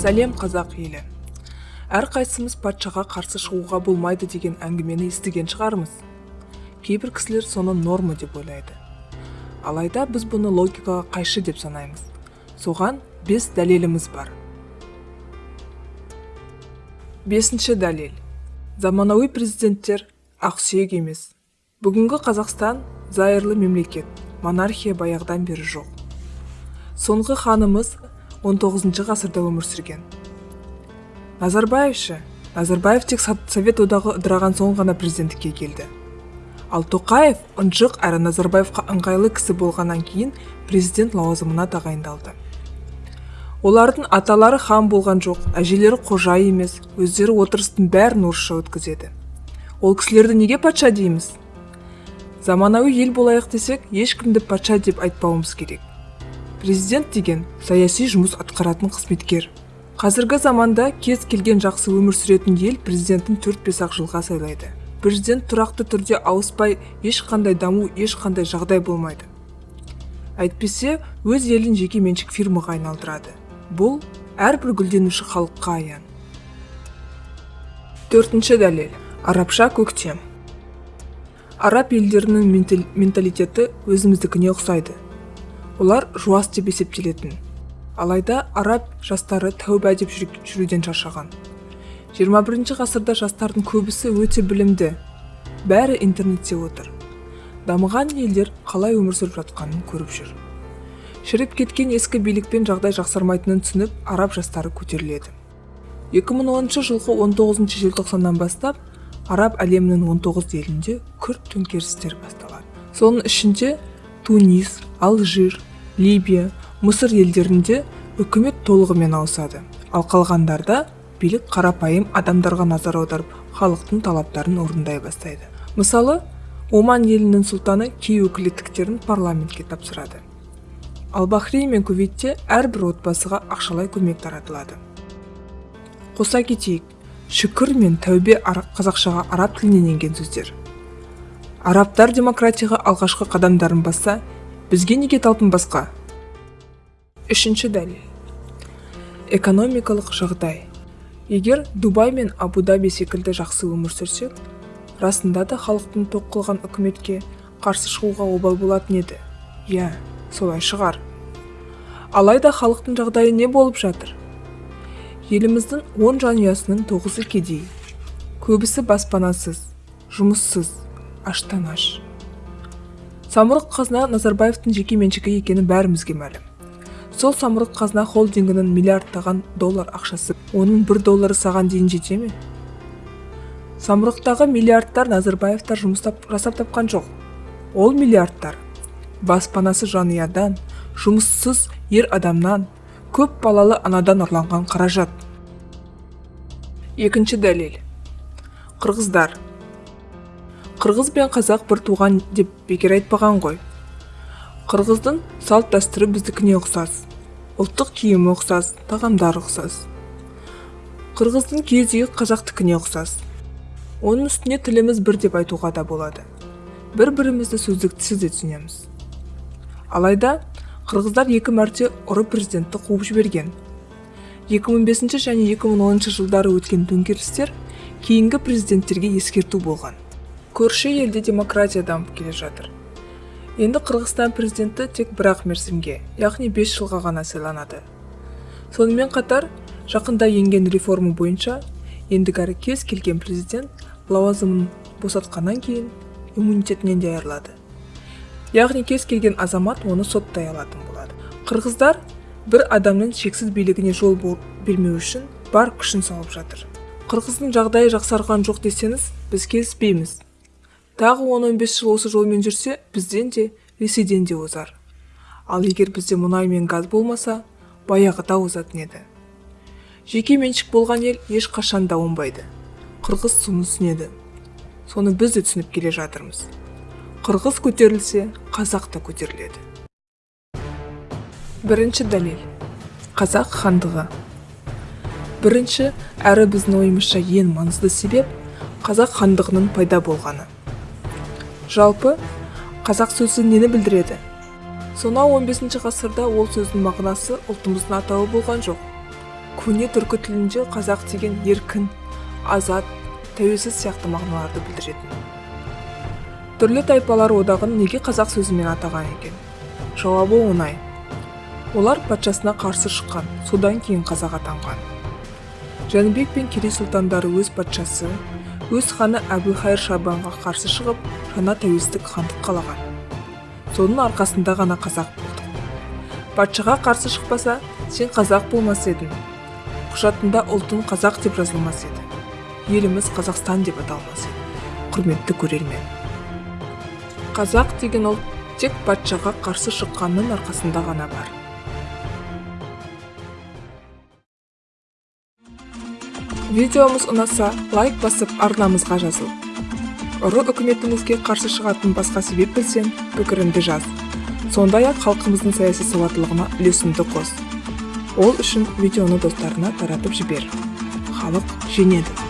сәлем қазақ елі. Әрқайсымыз патшаға қарсы шығуға болмайды деген әңгімені естіген шығармыз. Кейбір кісілер соны норма деп ойлайды. Алайда біз бұны логикаға қайшы деп санаймыз. Соған бес дәлеліміз бар. Бесінші дәлел. Заманауи президенттер ақсүйек емес. Бүгінгі қазақстан зайырлы мемлекет монархия баяғыдан бері жоқ. Соңғы ханымыз 19 ғасырда өмір сүрген. Назарбаев ше назарбаев тек совет одағы ыдыраған соң ғана президенттікке келді. Ал тоқаев ынжық әрі назарбаевқа ыңғайлы кісі болғаннан кейін президент лауазымына тағайындалды. Олардың аталары хан болған жоқ әжелері қожа емес өздері отырыстың бәрін орысша өткізеді. Ол кісілерді неге патша дейміз? Заманауи ел болайық десек ешкімді патша деп айтпауымыз керек. Президент деген саяси жұмыс атқаратын қызметкер. Қазіргі заманда кез келген жақсы өмір сүретін ел президентін 4-5 ақ жылға сайлайды. Президент тұрақты түрде ауыспай ешқандай даму ешқандай жағдай болмайды. Әйтпесе өз елін жеке меншік фирмаға айналдырады. Бұл әрбір гүлденуші халыққа аян. Төртінші дәлел арабша көктем. Араб елдерінің менталитеті өзіміздікіне ұқсайды. Олар жуас деп есептелетін. Алайда араб жастары тәуба деп жүруден шаршаған. 21 ғасырда жастардың көбісі өте білімді. Бәрі интернетте отыр. Дамыған елдер қалай өмір сүріп жатқанын көріп жүр. Шіріп кеткен ескі билікпен жағдай жақсармайтынын түсініп араб жастары көтеріледі. 2010 жылғы 19 желтоқсаннан бастап араб әлемінің 19 елінде күрт төңкерістер басталады. Соның ішінде тунис алжир либия мысыр елдерінде үкімет толығымен ауысады. Ал қалғандарда билік қарапайым адамдарға назар аударып халықтың талаптарын орындай бастайды. Мысалы оман елінің сұлтаны кей өкілеттіктерін парламентке тапсырады. Ал бахрейн мен кувейтте әрбір отбасыға ақшалай көмек таратылады. Қоса кетейік шүкір мен тәубе қазақшаға араб тілінен енген сөздер. Арабтар демократияға алғашқы қадамдарын басса бізге неге талпынбасқа үшінші дәлел. Экономикалық жағдай. Егер дубай мен абу даби секілді жақсы өмір сүрсек расында да халықтың тоқ қылған үкіметке қарсы шығуға обал болатын еді. Иә солай шығар. Алайда халықтың жағдайы не болып жатыр? Еліміздің он жанұясының тоғызы кедей. Көбісі баспанасыз жұмыссыз аштан аш. Самұрық қазына назарбаевтың жеке меншігі екені бәрімізге мәлім. Сол самұрық қазына холдингінің миллиардтаған доллар ақшасы. Оның бір доллары саған дейін жете ме? Самұрықтағы миллиардтар назарбаевтар жұмыстап жасап тапқан жоқ. Ол миллиардтар баспанасы жанұядан жұмыссыз ер адамнан көп балалы анадан ұрланған қаражат. Екінші дәлел. Қырғыздар. Қырғыз бен қазақ бір туған деп бекер айтпаған ғой. Қырғыздың салт дәстүрі біздікіне ұқсас ұлттық киімі ұқсас тағамдары ұқсас. Қырғыздың киіз үйі қазақтікіне ұқсас. Оның үстіне тіліміз бір деп айтуға да болады. Бір бірімізді сөздіктісіз де түсінеміз. Алайда қырғыздар екі мәрте ұры президентті қуып жіберген. 2005 және 2010 жылдары өткен төңкерістер кейінгі президенттерге ескерту болған. Көрші елде демократия дамып келе жатыр. Енді қырғызстан президенті тек бір ақ мерзімге яғни 5 жылға ғана сайланады. Сонымен қатар жақында енген реформа бойынша ендігәрі кез келген президент лауазымын босатқаннан кейін иммунитетінен де айырылады яғни кез келген азамат оны соттай алатын болады. Қырғыздар бір адамның шексіз билігіне жол бермеу үшін бар күшін салып жатыр. Қырғыздың жағдайы жақсарған жоқ десеңіз біз келіспейміз. Тағы 10-15 жыл осы жолмен жүрсе бізден де ресейден де озар. Ал егер бізде мұнай мен газ болмаса баяғыда озатын еді. Жеке меншік болған ел ешқашан да оңбайды. Қырғыз соны түсінеді. Соны біз де түсініп келе жатырмыз. Қырғыз көтерілсе қазақ та көтеріледі. Бірінші дәлел қазақ хандығы. Бірінші әрі біздің ойымызша ең маңызды себеп қазақ хандығының пайда болғаны. Жалпы қазақ сөзі нені білдіреді? Сонау 15 ғасырда ол сөздің мағынасы ұлтымыздың атауы болған жоқ. Көне түркі тілінде қазақ деген еркін азат тәуелсіз сияқты мағыналарды білдіретін. Түрлі тайпалар одағын неге қазақ сөзімен атаған екен? Жауабы оңай. Олар патшасына қарсы шыққан содан кейін қазақ атанған. Жәнібек пен керей сұлтандары өз патшасы өз ханы әбілхайыр шабанға қарсы шығып жаңа тәуелсіздік хандық қалаған. Соның арқасында ғана қазақ болдық. Патшаға қарсы шықпаса сен қазақ болмас едің. Құжатында ұлтың қазақ деп жазылмас еді. Еліміз қазақстан деп аталмас еді. Құрметті көрермен. Қазақ деген ұлт тек патшаға қарсы шыққанның арқасында ғана бар. Видеомыз ұнаса лайк басып арнамызға жазыл. Ұры үкіметімізге қарсы шығатын басқа себеп білсең пікіріңді жаз. Сондай ақ халқымыздың саяси сауаттылығына үлесіңді қос. Ол үшін видеоны достарына таратып жібер. Халық жеңеді.